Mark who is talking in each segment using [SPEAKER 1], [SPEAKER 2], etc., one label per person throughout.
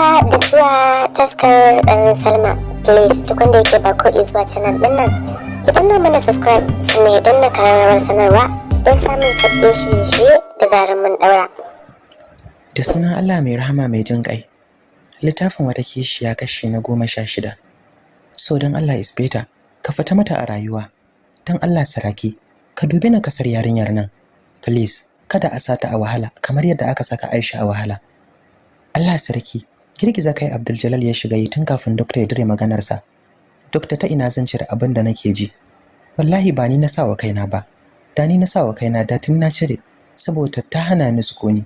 [SPEAKER 1] haka da zuwa taskar ɗan salma. Please duk wanda yake ba ko zuwa canal ɗin nan ki danna mana subscribe sannan ya danna kararrawar sanarwa don samun sabbin shirye-shirye da zarar mun ɗaura.
[SPEAKER 2] Da sunan allah mai rahama mai jin ƙai littafin wata kishiya kashi na goma sha shida. So don allah isbeta ka fita mata a rayuwa. Don allah saraki ka dubi na ƙasar yarinyar nan. Please kada a sata a wahala kamar yadda aka saka aisha a wahala. Allah sarki girgiza kai Abdul ya shiga yi tun kafin doctor ya dire maganarsa. Doctor ta ina zan cire abin da nake ji. Wallahi ba ni na sawa kaina ba. Da ni na sawa kaina da tun na cire saboda ta hana ni sukuni.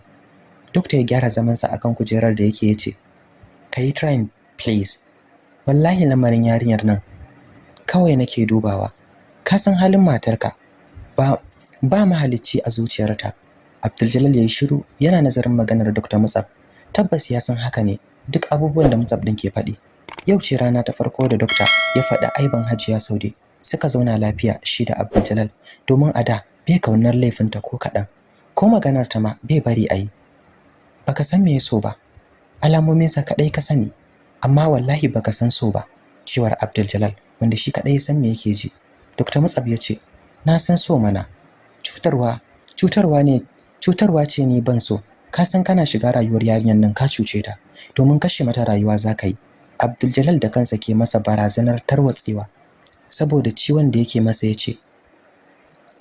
[SPEAKER 2] Doctor ya gyara zaman sa akan kujerar da yake ya ce kai trying please. Wallahi lamarin yarinyar nan kawai nake dubawa. Ka san halin matarka. Ba ba mahalicci a zuciyarta. Abdul ya yi shiru yana nazarin maganar Dr. Mutsaf. Tabbas ya san haka ne. Duk abubuwan da Mutsaf din ke faɗi. Yau ce rana ta farko da dokta ya faɗi aiban Hajiya Saude. Suka zauna lafiya shi da Abdul domin a da bai ƙaunar laifinta ko kaɗan. Ko maganar ta ma bai bari a yi. Baka san me ya so ba. Alamominsa kaɗai ka sani. Amma wallahi baka san so ba cewar Abdul wanda shi kaɗai ya san me yake ji. Dr. Mutsaf ya ce na san so mana. Cutarwa cutarwa ne cutarwa ce ni ban so. Ka san kana shiga rayuwar yarinyar nan ka cuce ta. Domin kashe mata rayuwa zaka yi. Abdul da kansa ke masa barazanar tarwatsewa. Saboda ciwon da yake masa ya ce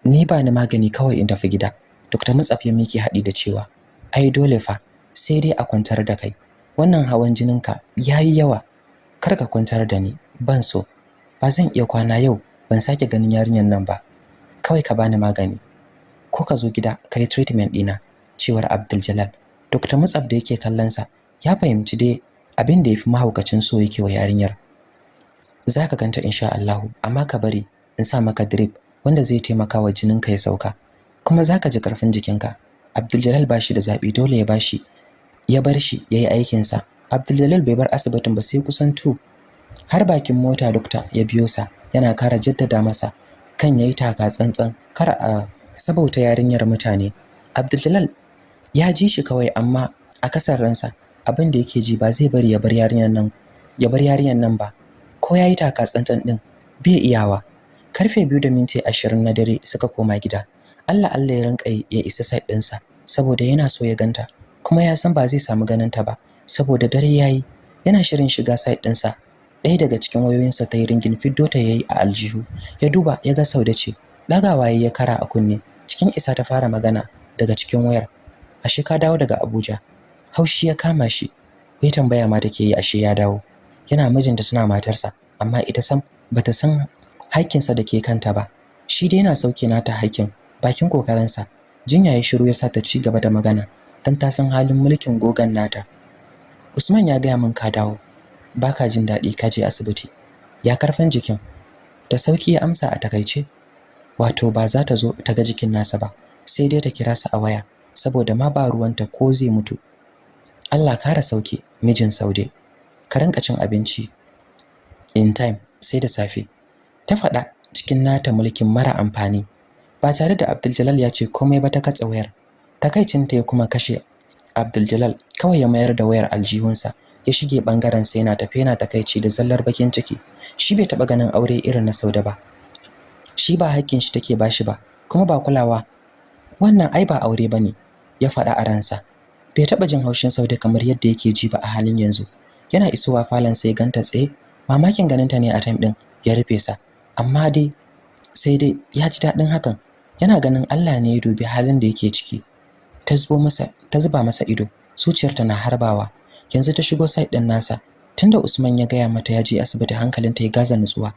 [SPEAKER 2] ni ba ni magani kawai in tafi gida. Dr. Mutsaf ya miki haɗi da cewa ai dole fa sai dai a kwantar da kai. Wannan hawan jininka yayi yawa. Kar ka kwantar da ni. Ban so. Ba zan iya kwana yau. Ban sake ganin yarinyar nan ba. Kawai ka bani magani. Ko ka zo gida ka yi treatment ɗina. Cewar Abdul Dr. Mutsab da yake kallon sa ya fahimci dai abin da yafi mahaukacin so yake wa yarinyar. Zaka ganta insha Allah amma ka bari in sa maka drip wanda zai taimaka wa jininka ya sauka kuma zaka ji ƙarfin jikinka. Abdul Jalal bashi da zabi dole ya bashi ya bar shi yayi aikin sa Abdul bai bar asibitin ba sai kusan 2 har bakin mota dokta ya biyo sa yana kara jaddada masa kan yayi taka tsantsan kar a sabauta yarinyar mutane. Abdul ya ji shi kawai amma a ƙasar ransa abin da yake ji ba zai bari ya bar yarinyar nan ya bar yarinyar nan ba. Ko yayi taka tsantsan din bai iyawa. Karfe biyu da minti ashirin na dare suka koma gida. Allah Allah ya rinka ya isa side ɗinsa saboda yana so ya ganta. Kuma ya san ba zai samu ganin ta ba saboda dare yayi yana shirin shiga side ɗinsa. Ɗaya daga cikin wayoyinsa ta yi ringin fiddo ta yayi a aljihu. Ya duba ya ga Saude ce. Ɗagawa ya kara a kunne. Cikin isa ta fara magana daga cikin wayar. Ashe ka dawo daga Abuja? Haushi ya kama shi. Bai tambaya ma take yi ashe ya dawo? Yana mijinta tana matarsa amma ita sam bata san haƙƙinsa da ke kanta ba. Shi dai yana sauke nata haƙƙin bakin kokarinsa. Jinya ya shiru ya sa ta ci gaba da magana dan ta san halin mulkin gogan nata. Usman ya gaya min ka dawo. Baka jin daɗi ka je asibiti. Ya karfan jikin. Da sauƙi ya amsa a taƙaice wato ba za ta zo ta ga jikin nasa ba sai dai ta kira sa a waya. Saboda ma ba ruwanta ko zai mutu. Allah kara sauke mijin Saude. Ka rinka cin abinci in time sai da safe. Ta faɗa cikin nata mulkin mara amfani ba tare da Abdul ya ce komai ba ta katsa wayar. Takaicinta ya kuma kashe Abdul kawai ya mayar da wayar aljihunsa ya shige ɓangaren sa yana tafe yana takaici da zallar bakin ciki. Shi bai taba ganin aure irin na Saude ba. Shi ba hakkin shi take bashi ba kuma ba kulawa wannan ai ba aure ba ne ya faɗa a ransa. Bai taɓa jin haushin Saude kamar yadda yake ji ba a halin yanzu. Yana isowa falon sai ganta tsaye mamakin ganinta ne a time din ya rufe sa. Amma dai sai dai ya ji daɗin hakan. Yana ganin Allah ne ya dubi halin da yake ciki. Ta zubo masa ta zuba masa ido. Zuciyarta na harbawa. Yanzu ta shigo site din nasa. Tunda Usman ya gaya mata ya je asibiti hankalinta ya gaza nutsuwa.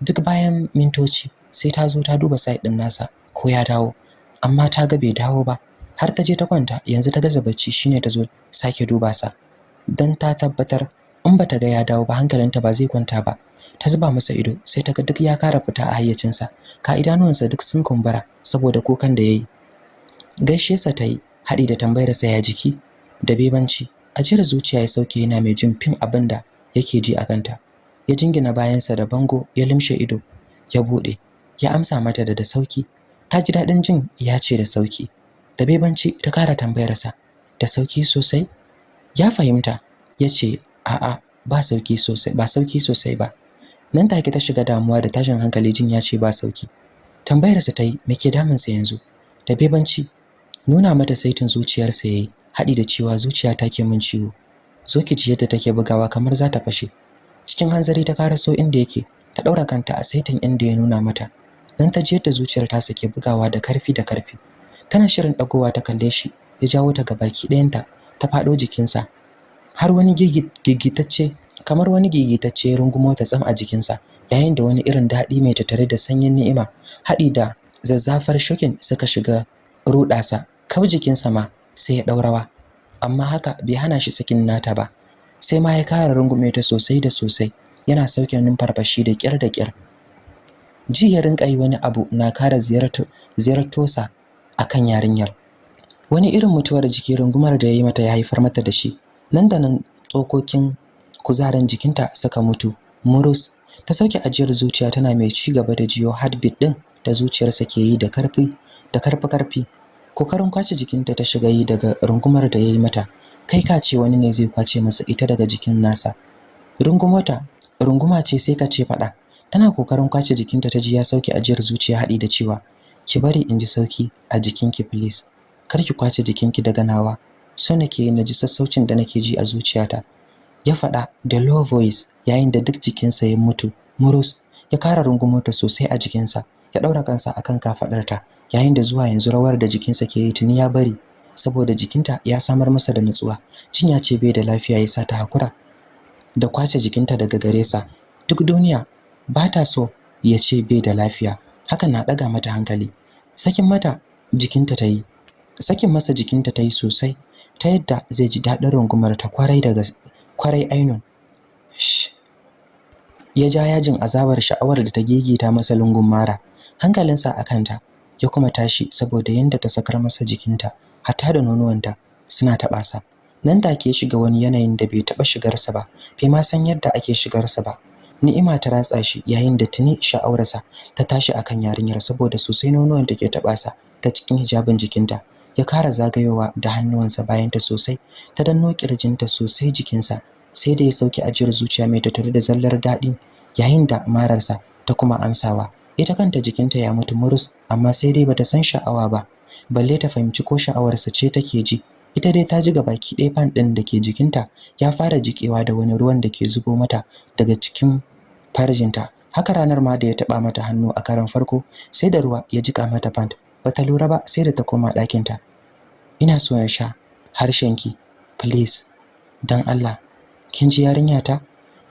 [SPEAKER 2] Duk bayan mintoci sai ta zo ta duba site din nasa ko ya dawo. Amma ta ga bai dawo ba. Har ta je ta kwanta yanzu ta gaza bacci shine ta zo sake duba sa. Dan ta tabbatar in bata ga ya dawo ba hankalinta ba zai kwanta ba. Ta zuba masa ido sai ta ga duk ya kara fita a hayyacinsa. Ka idanuwansa duk sun kumbura saboda kukan da yayi. Gaishe sa ta yi haɗi da tambayar sa ya jiki da bebanci. Ajiyar zuciya ya sauke yana mai jin fin abin da yake ji a kanta. Ya jingina bayansa da bango ya limshe ido ya buɗe ya amsa mata da da sauƙi. Ta ji daɗin jin ya ce da sauƙi. Da bebanci ta kara tambayarsa da sauƙi sosai? Ya fahimta. Ya ce a'a ba sauƙi sosai ba sauƙi sosai ba. Nan take ta shiga damuwa da tashin hankali jin ya ce ba sauƙi. Tambayarsa ta yi me ke damunsa yanzu? Da bebanci nuna mata saitin zuciyarsa yayi haɗi da cewa zuciya ta ke min ciwo. Zo ki ji yadda take bugawa kamar za ta fashe. Cikin hanzari ta karaso inda yake ta ɗaura kanta a saitin inda ya nuna mata. Nan ta ji yadda zuciyar ta sake bugawa da ƙarfi da ƙarfi. Tana shirin ɗagowa ta kalle shi ya jawo ta gabaki ɗayanta ta faɗo jikinsa. Har wani gigitacce kamar wani gigitacce rungumo ta tsam a jikinsa yayin da wani irin daɗi mai tattare da sanyin ni'ima haɗi da zazzafar shokin suka shiga ruɗasa. Kau jikinsa ma sai ya ɗaurawa amma haka bai hana shi sakin nata ba. Sai ma ya kara rungume ta sosai da sosai. Yana sauke numfarfashi da kyar da kyar ji ya rinka yi wani abu na kara ziyartosa a kan yarinyar. Wani irin mutuwar jiki rungumar da ya yi mata ya haifar mata da shi. Nan da nan tsokokin kuzarin jikinta suka mutu murus. Ta sauke ajiyar zuciya tana mai ci gaba da jiyo heartbeat din da zuciyarsa ke yi da ƙarfi da ƙarfi ƙarfi. Kokarin ƙwace jikinta ta shiga yi daga rungumar da ya yi mata. Kai ka ce wani ne zai ƙwace masa ita daga jikin nasa. Rungumota runguma ce sai ka ce faɗa. Tana ƙoƙarin ƙwace jikinta ta ji ya sauke ajiyar zuciya haɗi da cewa ki bari in ji sauƙi a jikinki please. Kar ki ƙwace jikinki daga nawa. So nake na ji sassaucin da nake ji a zuciyata. Ya faɗa da low voice yayin da duk jikinsa ya mutu murus ya kara rungumota sosai a jikinsa ya ɗaura kansa akan kafaɗarta yayin da zuwa yanzu rawar da jikinsa ke yi tuni ya bari saboda jikinta ya samar masa da nutsuwa jinya ce bai da lafiya ya sa ta hakura da ƙwace jikinta daga gare sa. Duk duniya ba ta so ya ce bai da lafiya. Hakan na ɗaga mata hankali. Sakin mata jikinta ta yi sakin masa jikinta ta yi sosai ta yadda zai ji daɗin rungumar ta ƙwarai daga ƙwarai ainun. Ya ja yajin azabar sha'awar da ta gegeta masa lungun mara. Hankalinsa a kanta ya kuma tashi saboda yanda ta sakar masa jikinta hatta da nonuwanta suna taɓa sa nan take shiga wani yanayin da bai taɓa shigarsa ba bai ma san yadda ake shigarsa ba. Ni'ima ta ratsa shi yayin da tuni sha'awarsa ta tashi akan yarinyar saboda sosai nonuwan take taɓa sa ta cikin hijabin jikinta. Ya kara zagayowa da hannuwansa bayan ta sosai ta danno kirjinta sosai jikinsa sai da ya sauke ajiyar zuciya mai tattare da zallar daɗi yayin da mararsa ta kuma amsawa. Ita kanta jikinta ya mutu murus amma sai dai bata san sha'awa ba balle ta fahimci ko sha'awarsa ce take ji. Ita dai ta ji baki ɗaya fan ɗin da ke jikinta ya fara jikewa da wani ruwan da ke zubo mata daga cikin farjinta. Haka ranar ma da ya taɓa mata hannu a karan farko sai da ruwa ya jika mata pant bata lura ba sai da ta koma ɗakinta. Ina so na sha harshenki please dan Allah. Kin ji yarinya ta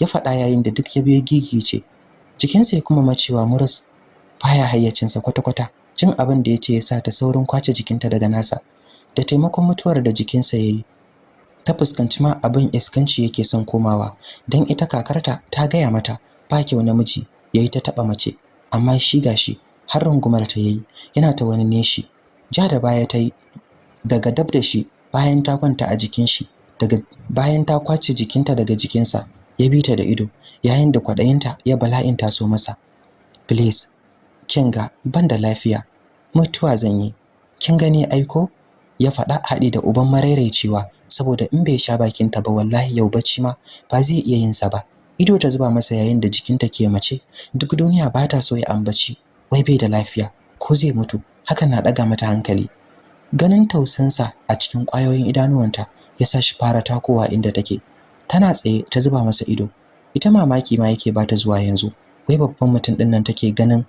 [SPEAKER 2] ya faɗa yayin da duk ya biyo gigice. Jikinsa ya kuma macewa murus. Baya hayyacinsa kwata-kwata. Jin abin da ya ce ya sa ta saurin ƙwace jikinta daga nasa. Da taimakon mutuwar da jikinsa ya yi. Ta fuskanci ma abin iskanci yake son komawa don ita kakarta ta gaya mata ba kyau namiji ya yi ta taɓa mace amma shi gashi har rungumar ta yayi yana ta wani neshi. Ja da baya ta yi daga dab da shi bayan ta kwanta a jikin shi daga bayan ta ƙwace jikinta daga jikinsa ya bi ta da ido yayin da kwaɗayinta ya bala'in taso masa. Please kin ga ban da lafiya mutuwa zan yi. Kin gani aiko ya faɗa haɗi da uban marairaicewa saboda in bai sha bakinta ba wallahi yau bacci ma ba zai iya yin sa ba. Ido ta zuba masa yayin da jikinta ke mace duk duniya ba ta so ya ambaci wai bai da lafiya ko zai mutu? Hakan na ɗaga mata hankali. Ganin tausansa a cikin ƙwayoyin idanuwanta ya sa shi fara takowa inda take. Tana tsaye ta zuba masa ido. Ita mamaki ma yake ba ta zuwa yanzu. Wai babban mutum ɗin nan take ganin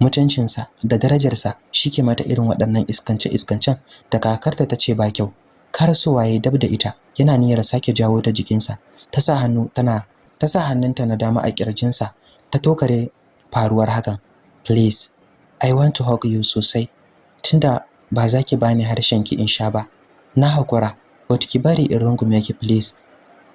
[SPEAKER 2] mutuncinsa da darajarsa shike mata irin waɗannan iskance-iskancen da kakarta ta ce ba kyau. Karasowa ya dab da ita yana niyyar sake jawo ta jikinsa. Ta sa hannu tana ta sa hannunta na dama a kirjinsa ta tokare faruwar hakan. Please i want to hug you sosai tunda ba za ki bani harshen ki in sha ba. Na hakura but ki bari in rungume ki please.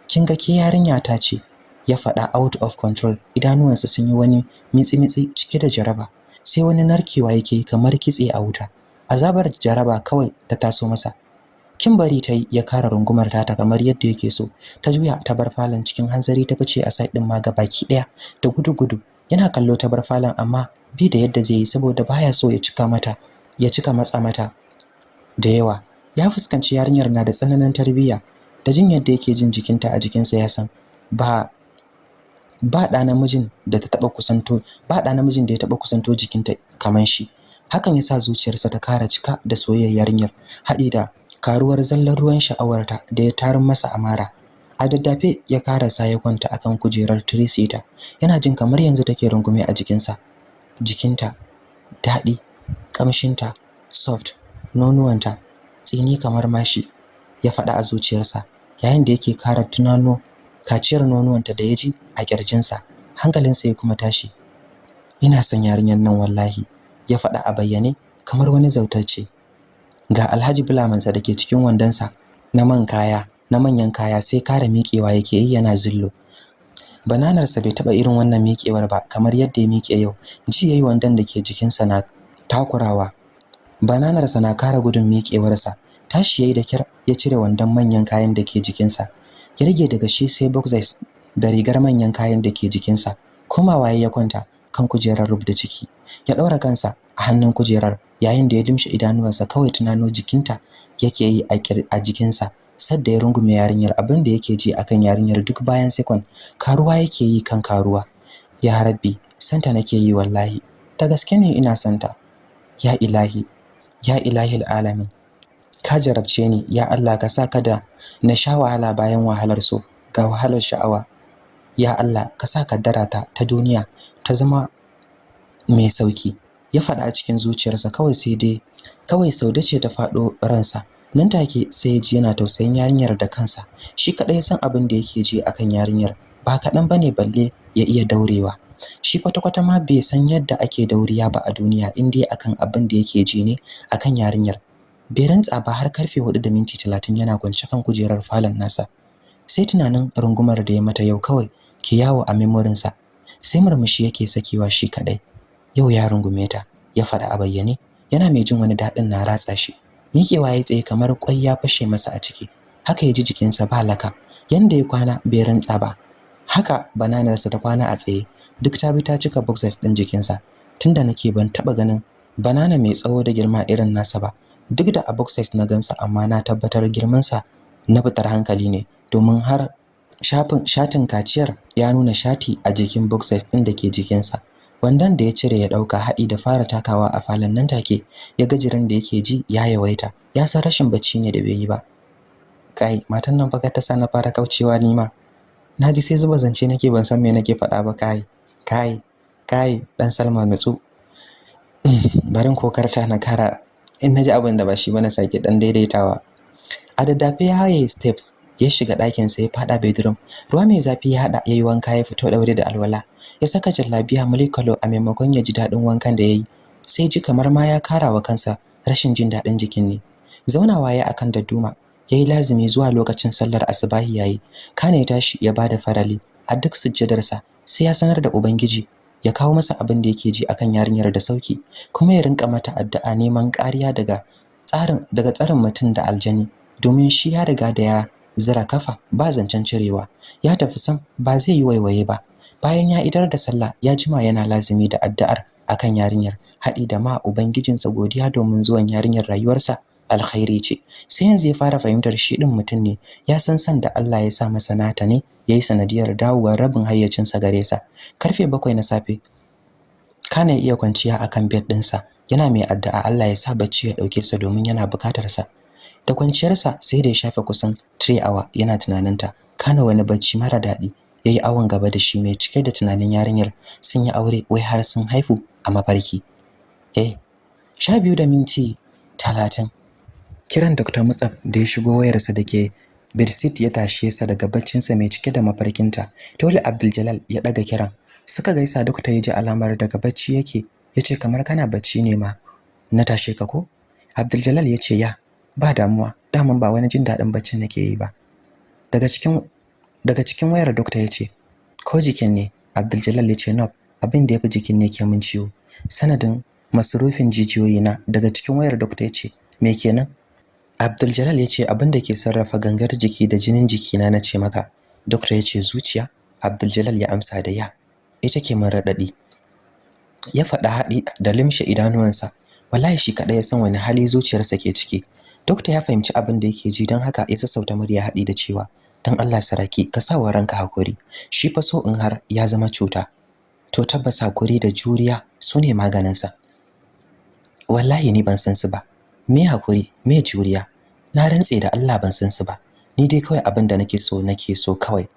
[SPEAKER 2] Kin ga ki yarinya ta ce ya faɗa out of control. Idanuwansa sun yi wani mitsi-mitsi cike da jaraba. Sai wani narkewa yake kamar kitse a wuta. Azabar jaraba kawai ta taso masa. Kin bari ta ya kara rungumar ta kamar yadda yake so. Ta juya ta bar falon cikin hanzari ta fice a side din ma baki ɗaya da gudu-gudu yana kallo ta bar falon amma bi da yadda zai yi saboda baya so ya cika mata ya cika matsa mata da yawa. Ya fuskanci yarinyar na da tsananin tarbiyya. Da jin yadda yake jin jikinta a jikinsa ya san ba ba da namijin da ta taba kusanto ba da namijin da ya taba kusanto jikinta kaman shi. Hakan yasa zuciyarsa ta kara cika da soyayyar yarinyar haɗi da karuwar zallar ruwan sha'awarta da ya tarin masa amara. A daddafe ya karasa ya kwanta akan kujerar trisita yana jin kamar yanzu take rungume a jikinsa. Jikinta daɗi ƙamshinta soft nonuwanta tsini kamar mashi ya faɗa a zuciyarsa yayin da yake kara tunano kaciyar nonuwanta da ya ji a ƙirjinsa hankalinsa ya kuma tashi. Ina son yarinyar nan wallahi ya faɗa a bayyane kamar wani zautacce ga Alhaji Bulamansa da ke cikin wandonsa na man kaya na manyan kaya sai kara miƙewa yake yi yana zillo. Bananarsa bai taɓa irin wannan miƙewar ba kamar yadda ya miƙe yau. Ji yayi wandon da ke jikinsa na takurawa. Bananarsa na kara gudun miƙewarsa. Tashi yayi da kyar ya cire wandon manyan kayan da ke jikinsa. Ya rage daga shi sai boxers da rigar manyan kayan da ke jikinsa. Komawa ya kwanta kan kujerar rubda ciki. Ya ɗaura kansa a hannun kujerar yayin da ya dimshe idanuwansa kawai tunano jikinta yake yi a jikinsa. Sadda ya rungume yarinyar abin da yake ji akan yarinyar duk bayan sekon karuwa yake yi kan karuwa. Ya rabbi santa nake yi wallahi. Da gaske ne ina santa? Ya ilahi ya ilahil alamin. Ka jarabce ni ya Allah ka sa kada na sha wahala bayan wahalar so ga wahalar sha'awa. Ya Allah ka sa kaddarata ta duniya ta zama mai sauƙi. Ya faɗa a cikin zuciyarsa kawai sai dai kawai saude ce ta faɗo ransa. Nan take sai ya ji yana tausayin yarinyar da kansa. Shi kaɗai san abin da yake ji akan yarinyar. Ba kaɗan ba ne balle ya iya daurewa. Shi kwata-kwata ma bai san yadda ake dauriya ba a duniya in dai akan abin da yake ji ne akan yarinyar. Bai rantsa ba har ƙarfe 4 da minti 30 yana kwance kan kujerar falon nasa. Sai tunanin rungumar da ya mata yau kawai ke yawo a memorinsa. Sai murmushi yake sakewa shi kadai yau ya rungume ta ya faɗa a bayyane yana mai jin wani daɗin na ratsa shi. Miƙewa ya tsaye kamar ƙwai ya fashe masa a ciki. Haka ya ji jikinsa ba laka. Yanda ya kwana bai rantsa ba. Haka bananarsa ta kwana a tsaye. Duk ta bi ta cika boxers ɗin jikinsa. Tunda nake ban taɓa ganin banana mai tsawo da girma irin nasa ba. Duk da a boxers na gansa amma na tabbatar girmansa na fitar hankali ne. Domin har shafin shatin kaciyar ya nuna shati a jikin boxers ɗin da ke jikinsa. Wandan da ya cire ya ɗauka haɗi da fara takawa a falon nan take ya ga jiran da yake ji ya yawaita. Ya san rashin bacci ne da bai yi ba. Kai matan nan baka ta sa na fara kaucewa ni ma. Naji sai zuba zance nake ban san me nake faɗa ba kai kai kai dan Salma nutsu. Barin kokarta na kara in na ji abin da ba shi ba ne sake dan daidaitawa. A daddafe ya haye steps ya shiga ɗakin sa ya fada bedroom. Ruwa mai zafi ya hada yayi wanka ya fito daure da alwala. Ya saka jallabiya mulikalo a maimakon ya ji daɗin wankan da yayi sai ji kamar ma ya kara wa kansa rashin jin daɗin jikin ne. Zaunawa ya akan dadduma yayi lazimi zuwa lokacin sallar asubahi yayi kana ya tashi ya ba da farali. A duk sujjadarsa sai ya sanar da ubangiji ya kawo masa abin da yake ji akan yarinyar da sauƙi kuma ya rinka mata addu'a neman kariya daga tsarin daga tsarin mutum da aljani. Domin shi ya riga da ya zira kafa ba zancen cirewa. Ya tafi sam ba zai yi waiwaye ba. Bayan ya idar da sallah ya jima yana lazimi da addu'ar akan yarinyar haɗi da ma ubangijinsa godiya domin zuwan yarinyar rayuwarsa. Alkhairi ce. Sai yanzu ya fara fahimtar shi din mutum ne ya san san da Allah ya sa masa nata ne yayi sanadiyar dawowar rabin hayyacinsa gare sa. Karfe bakwai na safe kana iya kwanciya akan bed ɗinsa. Yana mai addu'a Allah ya sa bacci ya ɗauke sa domin yana buƙatar sa. Da kwanciyarsa sai da ya shafe kusan 3 hour yana tunaninta. Kana wani bacci mara daɗi? Yayi awon gaba da shi mai cike da tunanin yarinyar. Sun yi aure wai har sun haifu a mafarki. Eh sha biyu da minti talatin. Kiran Dr. Mutsaf da ya shigo wayarsa da ke Birsit ya tashe sa daga baccinsa mai cike da mafarkinta. Dole Abdul ya daga kiran. Suka gaisa Dr. ya ji alamar daga bacci yake. Yace kamar kana bacci ne ma na tashe ka ko? Abdul ya ce ya ba damuwa. Daman ba wani jin daɗin bacci nake yi ba. Daga cikin daga cikin wayar doctor ya ce ko jikin ne? Abdul Jalal ya ce no abin da yafi jikin ne ke mun ciwo. Sanadin masrufin jijiyoyi na daga cikin wayar doctor ya ce me kenan? Abdul Jalal ya ce abin da ke sarrafa gangar jiki da jinin jikina na ce maka. Doctor ya ce zuciya? Abdul ya amsa da ya. Ita ke mun radadi ya faɗa haɗi da limshe idanuwansa. Wallahi shi kaɗai ya san wani hali zuciyarsa ke ciki. Dokta ya fahimci abin da yake ji don haka ya sassauta murya haɗi da cewa dan Allah saraki ka sa wa ranka haƙuri shi fa so in har ya zama cuta. To tabbas haƙuri da juriya su ne maganinsa. Wallahi ni ban san su ba. Me haƙuri me juriya? Na rantse da Allah ban san su ba. Ni dai kawai abin da nake so nake so kawai.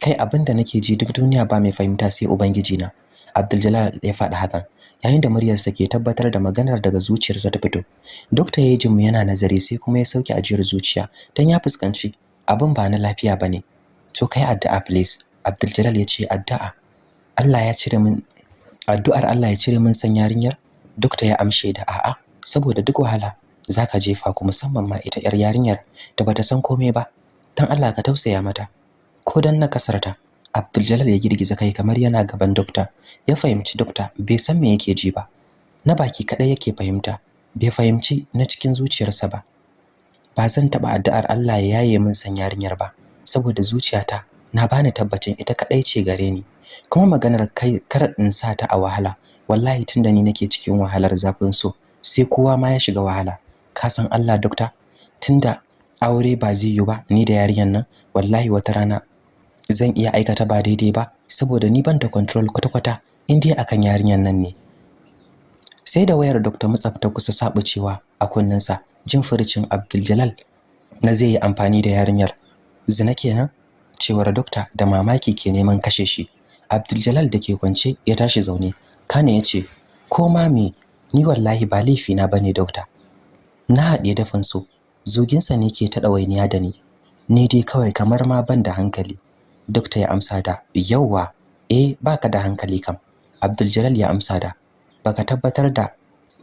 [SPEAKER 2] Kai abin da nake ji duk duniya ba mai fahimta sai ubangiji na Abdul ya faɗi hakan yayin da muryarsa ke tabbatar da maganar daga zuciyarsa ta fito. Dokta yayi jimu yana nazari sai kuma ya sauke ajiyar zuciya dan ya fuskanci abin ba na lafiya ba ne to kai addu'a please. Abdul ya ce addu'a. Allah ya cire min addu'ar Allah ya cire min san yarinyar? Dokta ya amshe da a'a. Saboda duk wahala zaka jefa ku musamman ma ita yar yarinyar da bata san komai ba. Dan Allah ka tausaya mata. Ko dan na kasarta Abdul ya girgiza kai kamar yana gaban dokta. Ya fahimci dokta bai san me yake ji ba. Na baki kadai yake fahimta bai fahimci na cikin zuciyarsa ba. Ba zan taba addu'ar Allah ya yaye min san yarinyar ba saboda zuciyata na bani tabbacin ita kadai ce gare ni. Kuma maganar kai kar in sa ta a wahala wallahi tunda ni nake cikin wahalar zafin so. Sai kowa ma ya shiga wahala. Ka san Allah dokta? Tunda aure ba zai yi ba ni da yarinyar nan wallahi wata rana zan iya aikata ba daidai ba saboda ni ban da control kwata-kwata in dai akan yarinyar nan ne. Sai da wayar Dr. Mutsaf ta kusa sabucewa a kunninsa jin furucin Abdul na zai yi amfani da yarinyar. Zina kenan? Cewar dokta da mamaki ke neman kashe shi. Abdul da ke kwance ya tashi zaune. Kana ya ce ko ma me ni wallahi ba laifi na ba ne dokta na haɗe dafin so zoginsa ne ke ta ɗawainiya da ni. Ni dai kawai kamar ma ban da hankali. Dokta ya amsa da yauwa. Eh baka da hankali kam. Abdul ya amsa da baka tabbatar da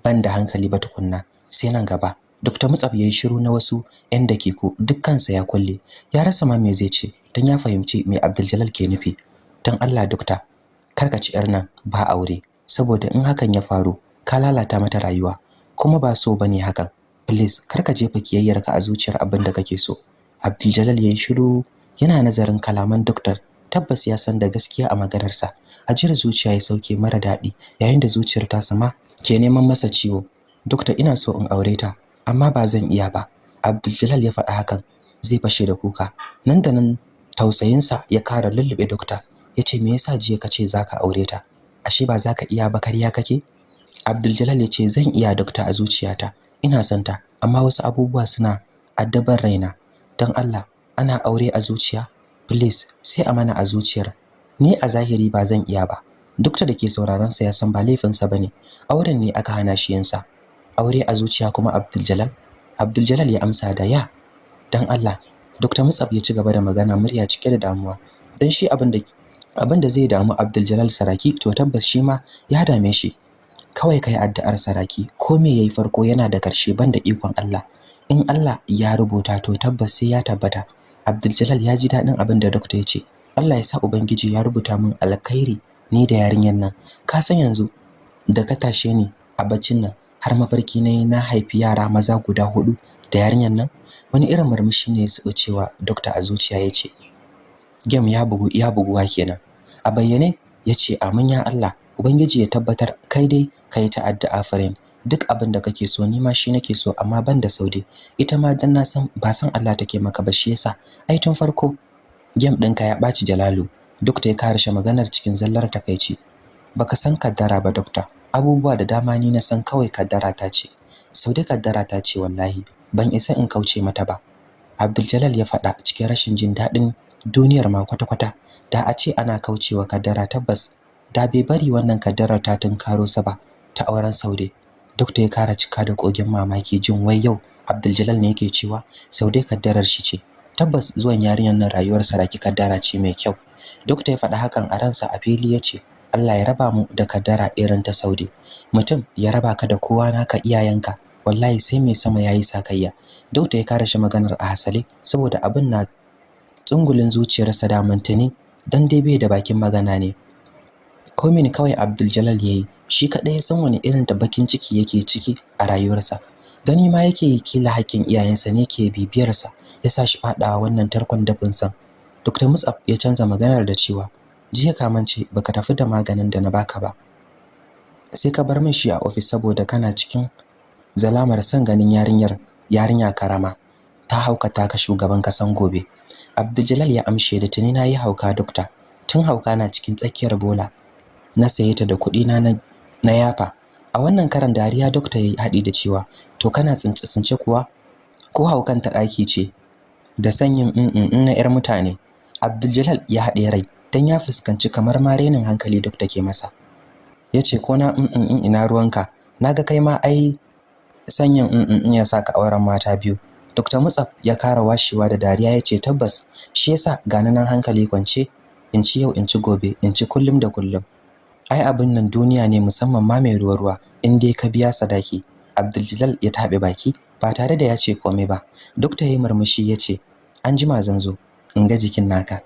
[SPEAKER 2] ban da hankali ba tukunna. Sai nan gaba. Dr. Mutsaf yayi shiru na wasu 'yan dakiku dukkansa ya kulle. Ya rasa ma me zai ce dan ya fahimci me Abdul ke nufi. Dan Allah dokta kar ka ci yar nan ba aure saboda in hakan ya faru ka lalata mata rayuwa. Kuma ba so ba ne hakan. Please kar ka jefa kiyayyarka a zuciyar abin da kake so. Abdul Jalal yayi shiru yana nazarin kalaman doktor tabbas ya san da gaskiya a maganarsa. Ajiyar zuciya ya sauke mara daɗi yayin da zuciyar ta sama ke neman masa ciwo. Dokta ina so in aure ta amma ba zan iya ba. Abdul ya faɗa hakan zai fashe da kuka. Nan da nan tausayinsa ya kara lullube dokta. Yace me yasa jiya kace zaka aure ta? Ashe ba zaka iya ba kariya kake? Abdul ya ce zan iya dokta a zuciyata. Ina son ta amma wasu abubuwa suna addabar raina. Dan Allah ana aure a zuciya? Please sai a mana a zuciyar. Ni a zahiri ba zan iya ba. Duk da ke sauraron sa ya san ba laifin sa ba ne auren ne aka hana shi yinsa. Aure a zuciya kuma Abdul Abdul ya amsa da ya dan Allah. Dr. Mutsab ya ci gaba da magana murya cike da damuwa. Dan shi abin da abin da zai damu Abdul Saraki to tabbas shi ma ya dame shi. Kawai kai addu'ar Saraki ko me yayi farko yana da ƙarshe banda ikon Allah in Allah ya rubuta to tabbas sai ya tabbata Abdul ya ji daɗin abin da doctor ya ce. Allah ya sa ubangiji ya rubuta min alkhairi ni da yarinyar nan. Ka san yanzu da ka tashe ni a baccin nan har mafarki na yi na haifi yara maza guda huɗu da yarinyar nan. Wani irin murmushi ne ya cewa doctor a zuciya ya ce. Game ya bugu ya buguwa kenan. A bayyane ya ce amin ya Allah ubangiji ya tabbatar kai dai kai ta addu'a duk abin da kake so ni ma shi nake so amma ban da saude ita ma dan na san ba san Allah take maka ba shi yasa ai tun farko game ɗinka ya ɓaci Jalalu. Duk da ya ƙarshe maganar cikin zallar takeici baka san kaddara ba dokta. Abubuwa da dama ni na san kawai kaddara ta ce. Saude kaddara ta ce wallahi ban isa in kauce mata ba. Abdul Jalal ya faɗa cikin rashin jin daɗin duniyar ma kwata-kwata. Da a ce ana kaucewa kaddara tabbas da bai bari wannan kaddarar ta tunkaro sa ba ta auren Saude Dokta ya kara cika da kogin mamaki jin wai yau Abdul ne yake cewa Saude kaddarar shi ce. Tabbas zuwan yarinyar nan rayuwar Saraki kaddara ce mai kyau. Dokta ya faɗa hakan a ransa a fili ya ce Allah ya raba mu da kaddara irin ta Saude. Mutum ya raba ka da kowa naka iyayenka wallahi sai mai sama yayi sakayya. Dokta ya kare shi maganar a hasale saboda abin na tsungulin zuciyarsa da mantani dan dai bai da bakin magana ne. Komin kawai Abdul Jalal yayi shi kaɗai ya san wani irin da bakin ciki yake ciki a rayuwarsa. Gani ma yake yi kila hakkin iyayensa ne ke bibiyarsa ya sa shi faɗawa wannan tarkon dafin san. Dr. Musab ya canza maganar da cewa jiya ka mance baka tafi da maganin da na baka ba. Sai ka bar min shi a ofis saboda kana cikin zalamar san ganin yarinyar yarinya karama. Ta haukata ka shugaban kasan gobe. Abdul ya amshe da tuni na yi hauka dokta. Tun hauka na cikin tsakiyar bola. Na saye ta da kuɗi na na yafa. A wannan karan dariya dokta yayi haɗi da cewa to kana tsince tsince kuwa? Ko haukan ta ɗaki ce? Da sanyin in na yar mutane Abdul ya haɗe rai dan ya fuskanci kamar ma renin hankali dokta ke masa. Yace ko na in ina ruwanka? Naga kai ma ai sanyin in ya saka auren mata biyu. Dr. Mutsaf ya kara washewa da dariya ya ce tabbas shi yasa gani nan hankali kwance in ci yau in ci gobe in ci kullum da kullum. Ai abin nan duniya ne musamman ma mai ruwa ruwa in dai ka biya sadaki. Abdul ya tabe baki ba tare da ya ce komai ba. Dokta yayi murmushi ya ce an jima zan zo in ga jikin naka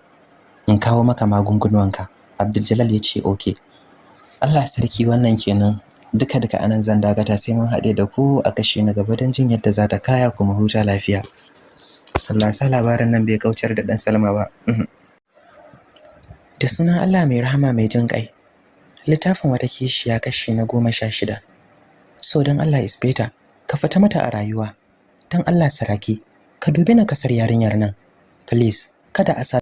[SPEAKER 2] in kawo maka magungunanka Abdul ya ce okay Allah sarki wannan kenan. Duka duka a nan zan dagata sai mun haɗe da ku a kashi na gaba don jin yadda za ta kaya kuma huta lafiya. Allah sa labarin nan bai kaucar da dan Salma ba. Da sunan Allah mai rahama mai jin ƙai. Littafin wata kishiya kashi na goma sha shida. So don Allah isbeta ka fita mata a rayuwa. Don Allah saraki ka dubi na ƙasar yarinyar nan. Please kada a sa